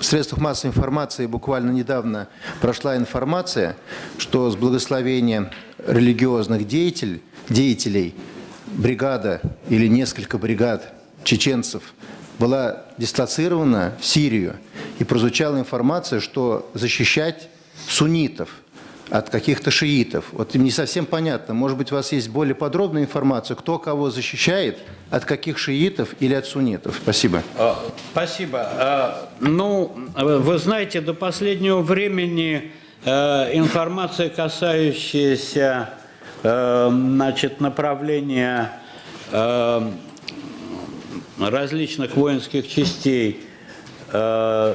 в средствах массовой информации буквально недавно прошла информация, что с благословения религиозных деятелей, бригада или несколько бригад чеченцев была дислоцирована в Сирию. И прозвучала информация, что защищать суннитов от каких-то шиитов. Вот не совсем понятно. Может быть, у вас есть более подробная информация, кто кого защищает, от каких шиитов или от суннитов? Спасибо. А, Спасибо. А, Ну, вы знаете, до последнего времени э, информация, касающаяся э, значит, направления э, различных воинских частей э,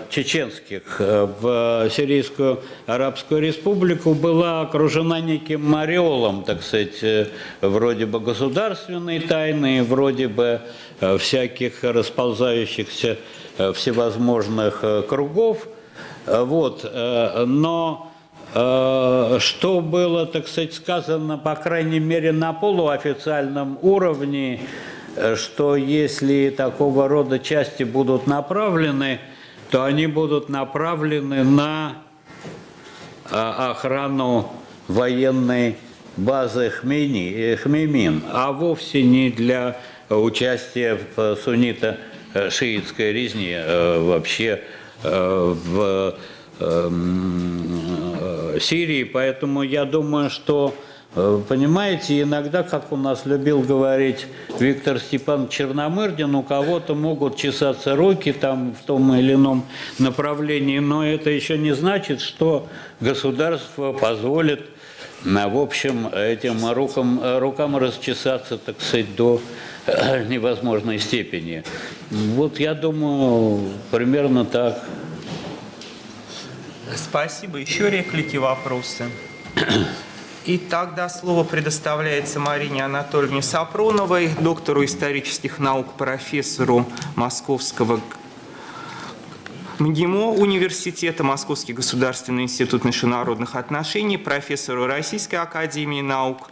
чеченских э, в Сирийскую Арабскую Республику была окружена неким ореолом, так сказать, э, вроде бы государственной тайны, вроде бы э, всяких расползающихся э, всевозможных э, кругов. Э, Вот. э, Но э, что было, так сказать, сказано, по крайней мере, на полуофициальном уровне, э, что если такого рода части будут направлены, то они будут направлены на а, охрану военной базы Хмейни, э, Хмеймин, а вовсе не для участия в суннито-шиитской резне э, вообще э, в эм, э, Сирии. Поэтому я думаю, что, понимаете, иногда, как у нас любил говорить Виктор Степан Черномырдин, у кого-то могут чесаться руки там в том или ином направлении, но это еще не значит, что государство позволит на, в общем, этим рукам, рукам расчесаться, так сказать, до э, невозможной степени. Вот я думаю, примерно так. Спасибо. Еще реплики, вопросы? И тогда слово предоставляется Марине Анатольевне Сапроновой, доктору исторических наук, профессору Московского МГИМО университета, Московский государственный институт международных отношений, профессору Российской академии наук.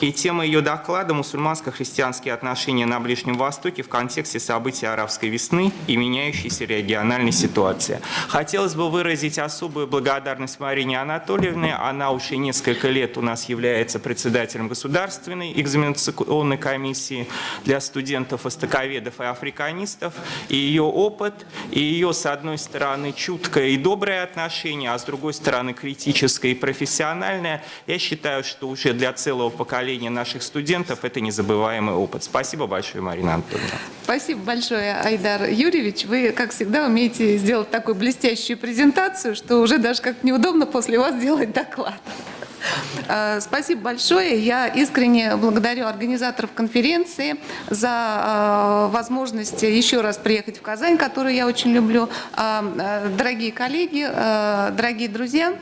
И тема ее доклада «Мусульманско-христианские отношения на Ближнем Востоке в контексте событий арабской весны и меняющейся региональной ситуации». Хотелось бы выразить особую благодарность Марине Анатольевне. Она уже несколько лет у нас является председателем Государственной экзаменационной комиссии для студентов, востоковедов и африканистов. И ее опыт, и ее, с одной стороны, чуткое и доброе отношение, а с другой стороны, критическое и профессиональное, я считаю, что уже для целого поколения наших студентов это незабываемый опыт. Спасибо большое, Марина Анатольевна. Спасибо большое, Айдар Юрьевич. Вы, как всегда, умеете сделать такую блестящую презентацию, что уже даже как неудобно после вас делать доклад. Э, Спасибо большое. Я искренне благодарю организаторов конференции за э, возможность еще раз приехать в Казань, которую я очень люблю. Э, Дорогие коллеги, дорогие друзья,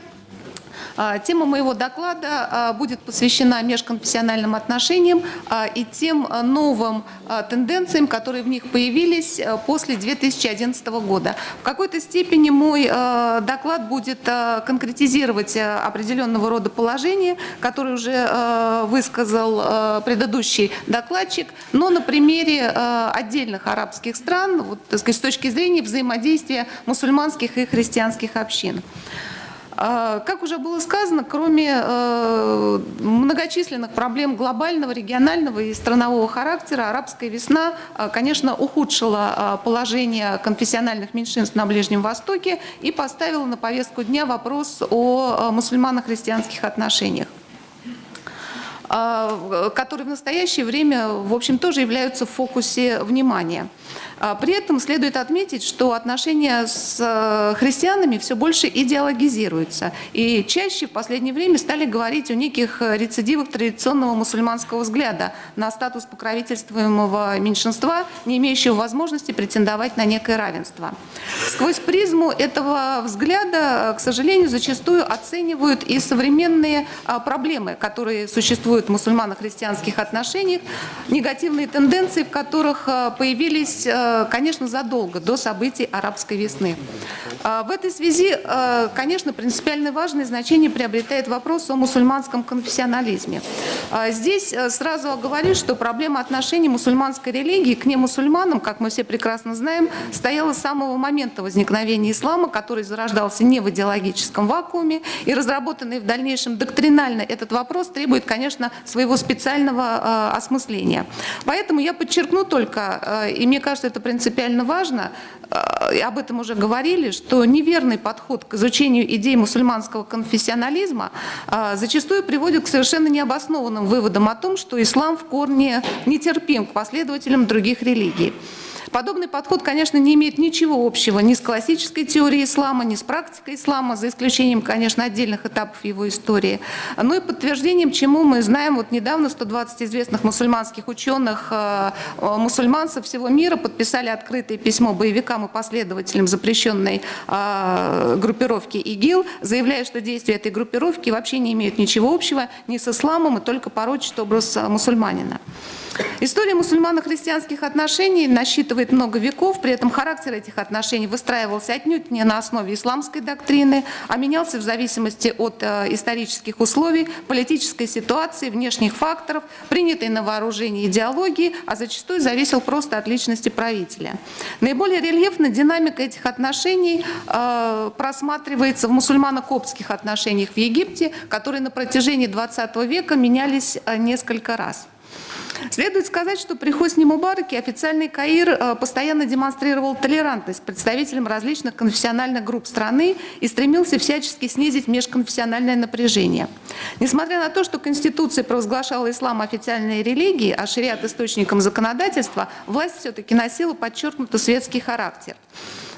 Тема моего доклада а, будет посвящена межконфессиональным отношениям а, и тем а, новым а, тенденциям, которые в них появились а, после 2011 года. В какой-то степени мой а, доклад будет а, конкретизировать а, определенного рода положения, которые уже а, высказал а, предыдущий докладчик, но на примере а, отдельных арабских стран, вот, сказать, с точки зрения взаимодействия мусульманских и христианских общин. А, Как уже было сказано, кроме э, многочисленных проблем глобального, регионального и странового характера, арабская весна, а, конечно, ухудшила а, положение конфессиональных меньшинств на Ближнем Востоке и поставила на повестку дня вопрос о мусульмано-христианских отношениях которые в настоящее время, в общем, тоже являются в фокусе внимания. А, При этом следует отметить, что отношения с э, христианами все больше идеологизируются. И чаще в последнее время стали говорить о неких рецидивах традиционного мусульманского взгляда на статус покровительствуемого меньшинства, не имеющего возможности претендовать на некое равенство. Сквозь призму этого взгляда, к сожалению, зачастую оценивают и современные проблемы, которые существуют в мусульмано-христианских отношениях, негативные тенденции, в которых появились, конечно, задолго до событий арабской весны. А, В этой связи, а, конечно, принципиально важное значение приобретает вопрос о мусульманском конфессионализме. Здесь э, сразу оговорюсь, что проблема отношений мусульманской религии к немусульманам, как мы все прекрасно знаем, стояла с самого момента возникновения ислама, который зарождался не в идеологическом вакууме, и разработанный в дальнейшем доктринально этот вопрос требует, конечно, своего специального э, осмысления. Поэтому я подчеркну только, э, и мне кажется, это принципиально важно, э, об этом уже говорили, что неверный подход к изучению идей мусульманского конфессионализма э, зачастую приводит к совершенно необоснованным выводам о том, что ислам в корне нетерпим к последователям других религий. Подобный подход, конечно, не имеет ничего общего ни с классической теорией ислама, ни с практикой ислама, за исключением, конечно, отдельных этапов его истории. Но и подтверждением, чему мы знаем, вот недавно 120 известных мусульманских ученых, э, э, со всего мира подписали открытое письмо боевикам и последователям запрещенной э, группировки ИГИЛ, заявляя, что действия этой группировки вообще не имеют ничего общего ни с исламом и только порочат образ мусульманина. История мусульмано-христианских отношений насчитывает много веков, при этом характер этих отношений выстраивался отнюдь не на основе исламской доктрины, а менялся в зависимости от э, исторических условий, политической ситуации, внешних факторов, принятой на вооружение идеологии, а зачастую зависел просто от личности правителя. Наиболее рельефно динамика этих отношений э, просматривается в мусульмано-коптских отношениях в Египте, которые на протяжении 20 века менялись э, несколько раз. Следует сказать, что при Хосни Мубараке официальный Каир э, постоянно демонстрировал толерантность представителям различных конфессиональных групп страны и стремился всячески снизить межконфессиональное напряжение. Несмотря на то, что Конституция провозглашала ислам официальной религией, а шариат источником законодательства, власть все-таки носила подчеркнуто светский характер.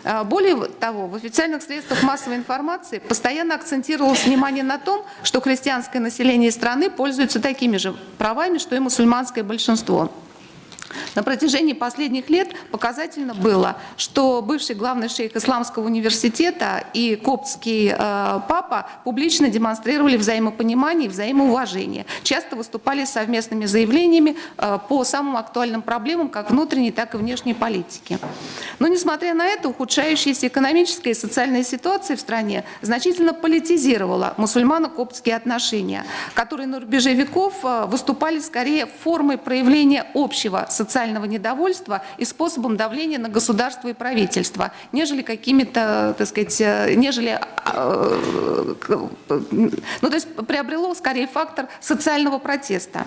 А, более того, в официальных средствах массовой информации постоянно акцентировалось внимание на том, что христианское население страны пользуется такими же правами, что и мусульманское большинство. На протяжении последних лет показательно было, что бывший главный шейх Исламского университета и коптский э, папа публично демонстрировали взаимопонимание и взаимоуважение. Часто выступали с совместными заявлениями э, по самым актуальным проблемам как внутренней, так и внешней политики. Но несмотря на это, ухудшающаяся экономическая и социальная ситуация в стране значительно политизировала мусульмано-коптские отношения, которые на рубеже веков э, выступали скорее формой проявления общего социального недовольства и способом давления на государство и правительство, нежели какими-то, так сказать, э, нежели, э, ну то есть приобрело скорее фактор социального протеста.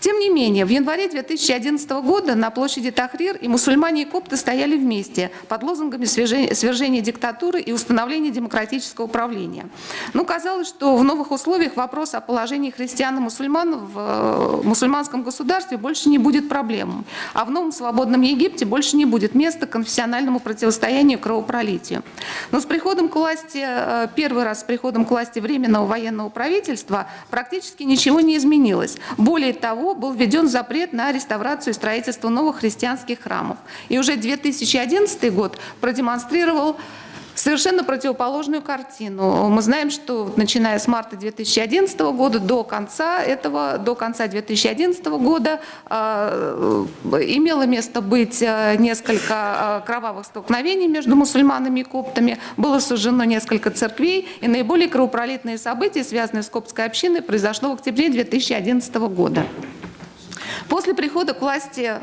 Тем не менее, в январе 2011 года на площади Тахрир и мусульмане и копты стояли вместе под лозунгами свержения диктатуры и установления демократического управления. Но казалось, что в новых условиях вопрос о положении христиан и мусульман в э, мусульманском государстве больше не будет проблемой, а в новом свободном Египте больше не будет места конфессиональному противостоянию кровопролитию. Но с приходом к власти, э, первый раз с приходом к власти Временного военного правительства практически ничего не изменилось. Более того, был введен запрет на реставрацию и строительство новых христианских храмов. И уже 2011 год продемонстрировал совершенно противоположную картину. Мы знаем, что начиная с марта 2011 года до конца этого, до конца 2011 года э, имело место быть э, несколько э, кровавых столкновений между мусульманами и коптами, было сожжено несколько церквей, и наиболее кровопролитные события, связанные с коптской общиной, произошло в октябре 2011 года. После прихода к власти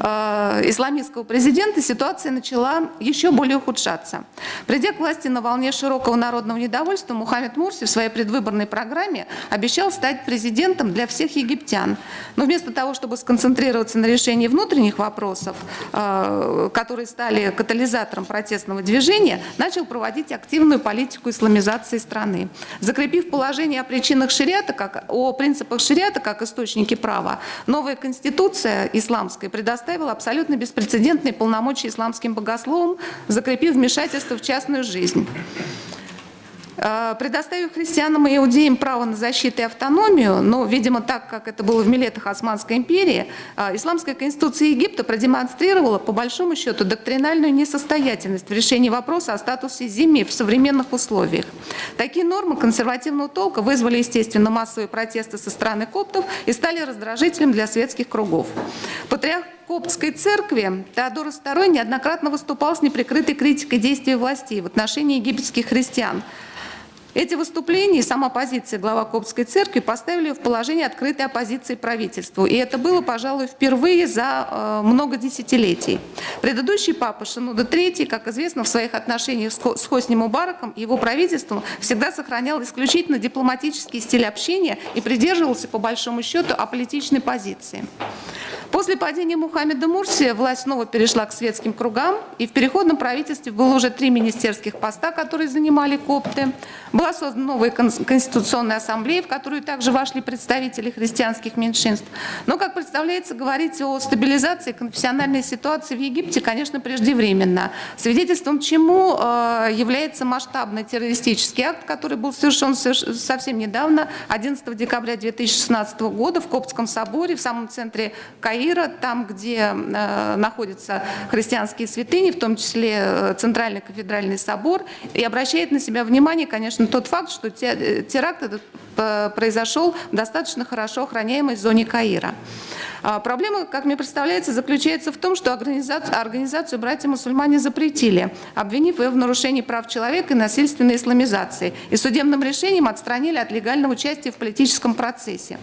э, исламистского президента ситуация начала еще более ухудшаться. Придя к власти на волне широкого народного недовольства, Мухаммед Мурси в своей предвыборной программе обещал стать президентом для всех египтян. Но вместо того, чтобы сконцентрироваться на решении внутренних вопросов, э, которые стали катализатором протестного движения, начал проводить активную политику исламизации страны. Закрепив положение о причинах шариата, как, о принципах шариата как источники права, новая конституция исламская предоставила абсолютно беспрецедентные полномочия исламским богословам, закрепив вмешательство в частную жизнь. Э, предоставив христианам и иудеям право на защиту и автономию, но, видимо, так, как это было в Милетах Османской империи, э, Исламская конституция Египта продемонстрировала, по большому счету, доктринальную несостоятельность в решении вопроса о статусе земли в современных условиях. Такие нормы консервативного толка вызвали, естественно, массовые протесты со стороны коптов и стали раздражителем для светских кругов. Патриарх Коптской церкви Теодор II неоднократно выступал с неприкрытой критикой действий властей в отношении египетских христиан – Эти выступления и сама позиция глава Коптской церкви поставили в положение открытой оппозиции правительству. И это было, пожалуй, впервые за э, много десятилетий. Предыдущий папа Шинуда III, как известно, в своих отношениях с Хосни Мубараком и его правительством всегда сохранял исключительно дипломатический стиль общения и придерживался, по большому счету, аполитичной позиции. После падения Мухаммеда Мурсия власть снова перешла к светским кругам, и в переходном правительстве было уже три министерских поста, которые занимали копты. Была создана новая Конституционная ассамблея, в которую также вошли представители христианских меньшинств. Но, как представляется, говорить о стабилизации конфессиональной ситуации в Египте, конечно, преждевременно. Свидетельством чему э, является масштабный террористический акт, который был совершен совсем недавно, 11 декабря 2016 года в Коптском соборе, в самом центре Каира, Каира, там, где э, находятся христианские святыни, в том числе э, Центральный кафедральный собор, и обращает на себя внимание, конечно, тот факт, что э, теракт этот произошел в достаточно хорошо охраняемой зоне Каира. А, проблема, как мне представляется, заключается в том, что организацию, организацию братья-мусульмане запретили, обвинив ее в нарушении прав человека и насильственной исламизации, и судебным решением отстранили от легального участия в политическом процессе.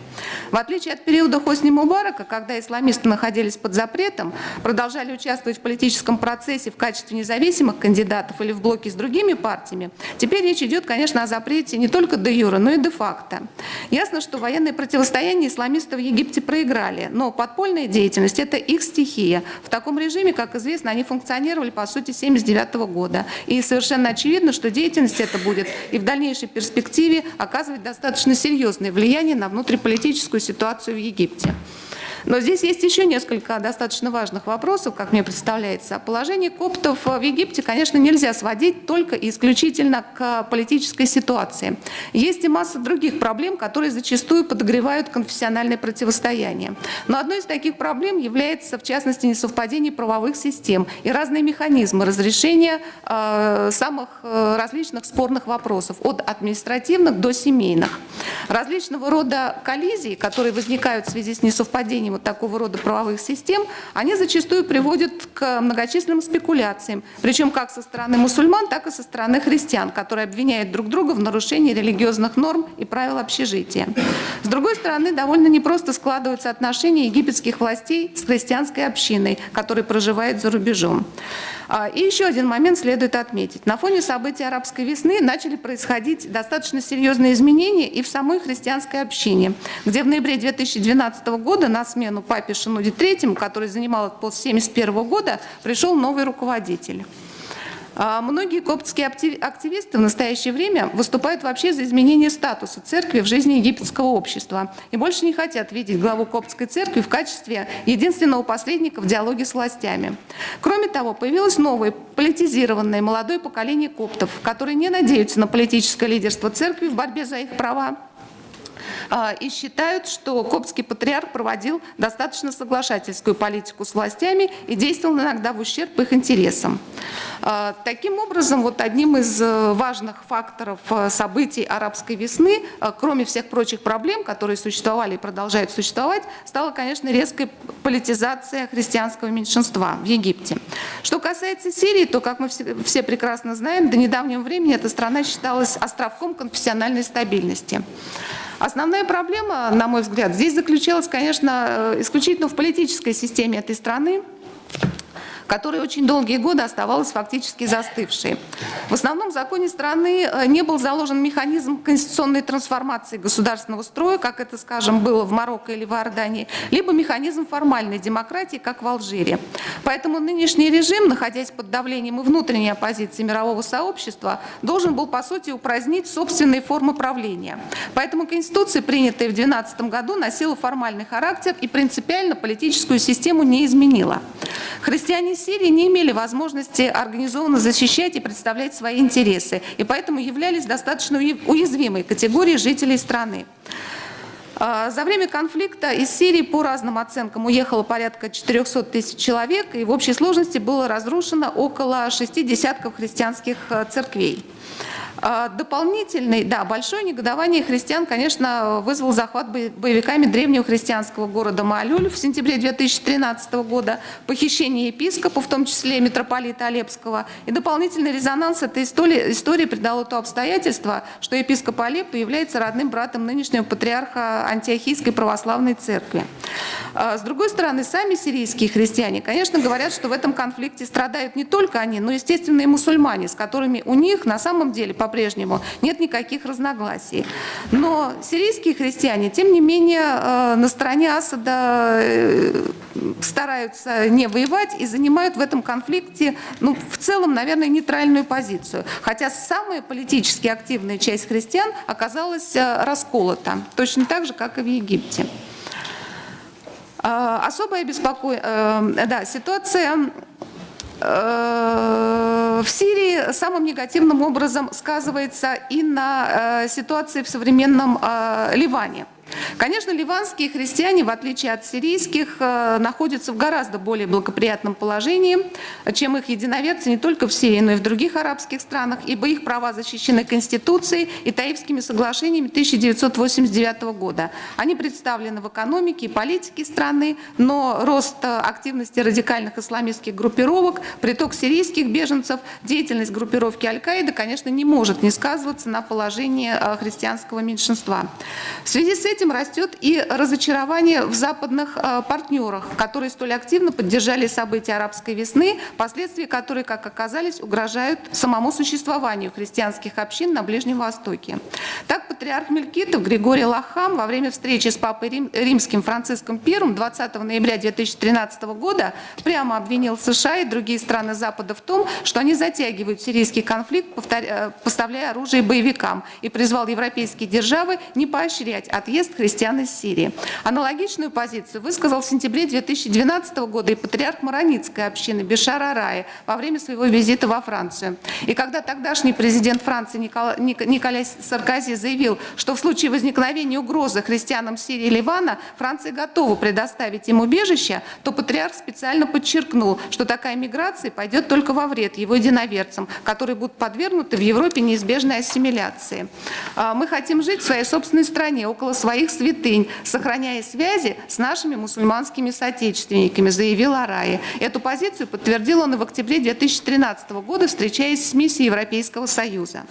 В отличие от периода Хосни Мубарака, когда исламисты находились под запретом, продолжали участвовать в политическом процессе в качестве независимых кандидатов или в блоке с другими партиями, теперь речь идет, конечно, о запрете не только де юра, но и де факто. Ясно, что военное противостояние исламисты в Египте проиграли, но подпольная деятельность – это их стихия. В таком режиме, как известно, они функционировали, по сути, с 1979 года. И совершенно очевидно, что деятельность эта будет и в дальнейшей перспективе оказывать достаточно серьезное влияние на внутриполитическую ситуацию в Египте. Но здесь есть еще несколько достаточно важных вопросов, как мне представляется. Положение коптов в Египте, конечно, нельзя сводить только и исключительно к политической ситуации. Есть и масса других проблем, которые зачастую подогревают конфессиональное противостояние. Но одной из таких проблем является, в частности, несовпадение правовых систем и разные механизмы разрешения э, самых э, различных спорных вопросов, от административных до семейных. Различного рода коллизии, которые возникают в связи с несовпадением вот такого рода правовых систем, они зачастую приводят к многочисленным спекуляциям, причем как со стороны мусульман, так и со стороны христиан, которые обвиняют друг друга в нарушении религиозных норм и правил общежития. С другой стороны, довольно непросто складываются отношения египетских властей с христианской общиной, которая проживает за рубежом. А, и еще один момент следует отметить. На фоне событий арабской весны начали происходить достаточно серьезные изменения и в самой христианской общине, где в ноябре 2012 года на смену папе Шинуде III, который занимал этот пост с 1971 года, пришел новый руководитель. А многие коптские активисты в настоящее время выступают вообще за изменение статуса церкви в жизни египетского общества и больше не хотят видеть главу коптской церкви в качестве единственного посредника в диалоге с властями. Кроме того, появилось новое политизированное молодое поколение коптов, которые не надеются на политическое лидерство церкви в борьбе за их права, и считают, что коптский патриарх проводил достаточно соглашательскую политику с властями и действовал иногда в ущерб их интересам. А, таким образом, вот одним из э, важных факторов э, событий арабской весны, э, кроме всех прочих проблем, которые существовали и продолжают существовать, стала, конечно, резкая политизация христианского меньшинства в Египте. Что касается Сирии, то, как мы все прекрасно знаем, до недавнего времени эта страна считалась островком конфессиональной стабильности. Основная проблема, на мой взгляд, здесь заключалась, конечно, исключительно в политической системе этой страны, которая очень долгие годы оставалась фактически застывшей. В основном в законе страны э, не был заложен механизм конституционной трансформации государственного строя, как это, скажем, было в Марокко или в Иордании, либо механизм формальной демократии, как в Алжире. Поэтому нынешний режим, находясь под давлением и внутренней оппозиции мирового сообщества, должен был, по сути, упразднить собственные формы правления. Поэтому Конституция, принятая в 2012 году, носила формальный характер и принципиально политическую систему не изменила. Христиане Сирии не имели возможности организованно защищать и представлять свои интересы, и поэтому являлись достаточно уязвимой категорией жителей страны. А, за время конфликта из Сирии по разным оценкам уехало порядка 400 тысяч человек, и в общей сложности было разрушено около шести десятков христианских э, церквей. А, Дополнительный, да, большое негодование христиан, конечно, вызвал захват бо- боевиками древнего христианского города Маалюль в сентябре 2013 года, похищение епископа, в том числе митрополита Алепского, и дополнительный резонанс этой истории, истории придало то обстоятельство, что епископ Алеппо является родным братом нынешнего патриарха Антиохийской православной церкви. А, С другой стороны, сами сирийские христиане, конечно, говорят, что в этом конфликте страдают не только они, но, естественно, и мусульмане, с которыми у них на самом деле по-прежнему нет никаких разногласий. Но сирийские христиане, тем не менее, э, на стороне Асада э, стараются не воевать и занимают в этом конфликте, ну, в целом, наверное, нейтральную позицию. Хотя самая политически активная часть христиан оказалась э, расколота, точно так же, как и в Египте. Особая беспоко... да, ситуация в Сирии самым негативным образом сказывается и на э, ситуации в современном э, Ливане. Конечно, ливанские христиане, в отличие от сирийских, э, находятся в гораздо более благоприятном положении, чем их единоверцы не только в Сирии, но и в других арабских странах, ибо их права защищены Конституцией и Таифскими соглашениями 1989 года. Они представлены в экономике и политике страны, но рост э, активности радикальных исламистских группировок, приток сирийских беженцев, деятельность группировки Аль-Каида, конечно, не может не сказываться на положении э, христианского меньшинства. В связи с этим растет и разочарование в западных э, партнерах, которые столь активно поддержали события арабской весны, последствия которой, как оказались, угрожают самому существованию христианских общин на Ближнем Востоке. Так, патриарх Мелькитов Григорий Лахам во время встречи с папой Рим- римским Франциском I 20 ноября 2013 года прямо обвинил США и другие страны Запада в том, что они затягивают сирийский конфликт, повторя- э, поставляя оружие боевикам, и призвал европейские державы не поощрять отъезд христиан из Сирии. Аналогичную позицию высказал в сентябре 2012 года и патриарх Маронитской общины Бешар Араи во время своего визита во Францию. И когда тогдашний президент Франции Никола- Ник- Николя Саркози заявил, что в случае возникновения угрозы христианам Сирии и Ливана Франция готова предоставить им убежище, то патриарх специально подчеркнул, что такая миграция пойдет только во вред его единоверцам, которые будут подвергнуты в Европе неизбежной ассимиляции. А, Мы хотим жить в своей собственной стране, около своих святынь, сохраняя связи с нашими мусульманскими соотечественниками, заявил Араи. Эту позицию подтвердил он и в октябре 2013 года, встречаясь с миссией Европейского Союза.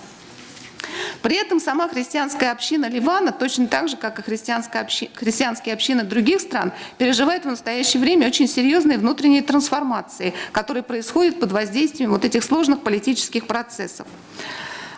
При этом сама христианская община Ливана, точно так же, как и христианская общи- христианские общины других стран, переживает в настоящее время очень серьезные внутренние трансформации, которые происходят под воздействием вот этих сложных политических процессов.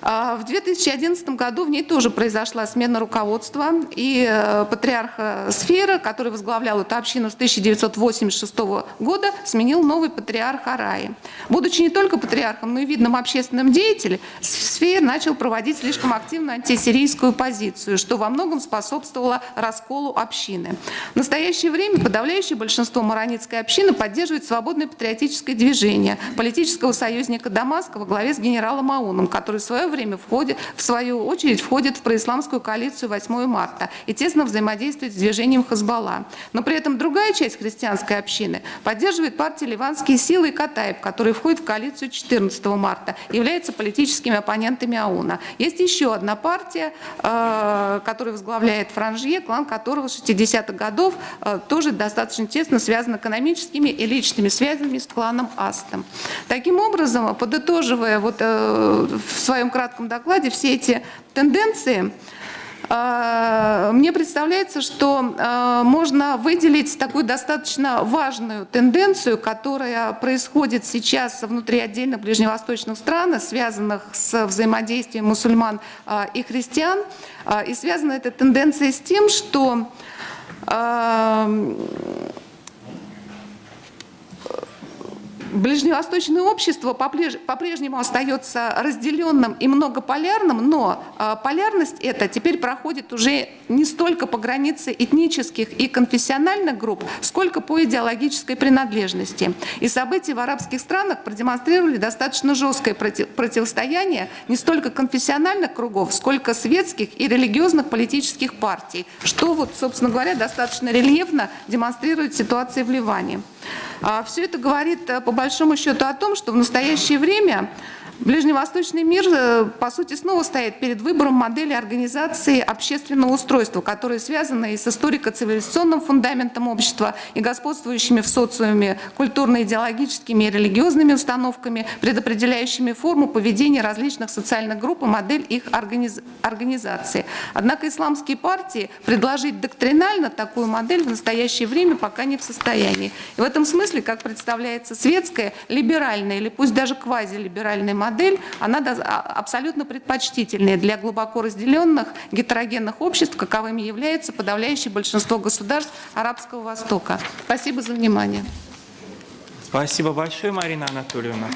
А, В 2011 году в ней тоже произошла смена руководства, и э, патриарх Сфера, который возглавлял эту общину с 1986 года, сменил новый патриарх Араи. Будучи не только патриархом, но и видным общественным деятелем, Сфер начал проводить слишком активную антисирийскую позицию, что во многом способствовало расколу общины. В настоящее время подавляющее большинство маронитской общины поддерживает свободное патриотическое движение политического союзника Дамаска во главе с генералом Ауном, который в свое время входит, в свою очередь входит в происламскую коалицию 8 марта и тесно взаимодействует с движением Хазбалла. Но при этом другая часть христианской общины поддерживает партии «Ливанские силы» и Катаев, которые входят в коалицию 14 марта, являются политическими оппонентами АУНа. Есть еще одна партия, э, которую возглавляет Франжье, клан которого с 60-х годов э, тоже достаточно тесно связан экономическими и личными связями с кланом Астом. Таким образом, подытоживая вот, э, в своем кратком докладе все эти тенденции, э, мне представляется, что э, можно выделить такую достаточно важную тенденцию, которая происходит сейчас внутри отдельных ближневосточных стран, связанных с взаимодействием мусульман э, и христиан. И связана эта тенденция с тем, что э, Ближневосточное общество попреж- по-прежнему остается разделенным и многополярным, но а, полярность эта теперь проходит уже не столько по границе этнических и конфессиональных групп, сколько по идеологической принадлежности. И события в арабских странах продемонстрировали достаточно жесткое проти- противостояние не столько конфессиональных кругов, сколько светских и религиозных политических партий, что, вот, собственно говоря, достаточно рельефно демонстрирует ситуация в Ливане. Все это говорит э, по большому счету о том, что в настоящее время Ближневосточный мир, э, по сути, снова стоит перед выбором модели организации общественного устройства, которые связаны и с историко-цивилизационным фундаментом общества, и господствующими в социуме культурно-идеологическими и религиозными установками, предопределяющими форму поведения различных социальных групп и модель их организ- организации. Однако исламские партии предложить доктринально такую модель в настоящее время пока не в состоянии. И в этом смысле, как представляется светская, либеральная или пусть даже квазилиберальная модель, она доз- а- абсолютно предпочтительная для глубоко разделенных гетерогенных обществ, каковыми является подавляющее большинство государств Арабского Востока. Спасибо за внимание. Спасибо большое, Марина Анатольевна.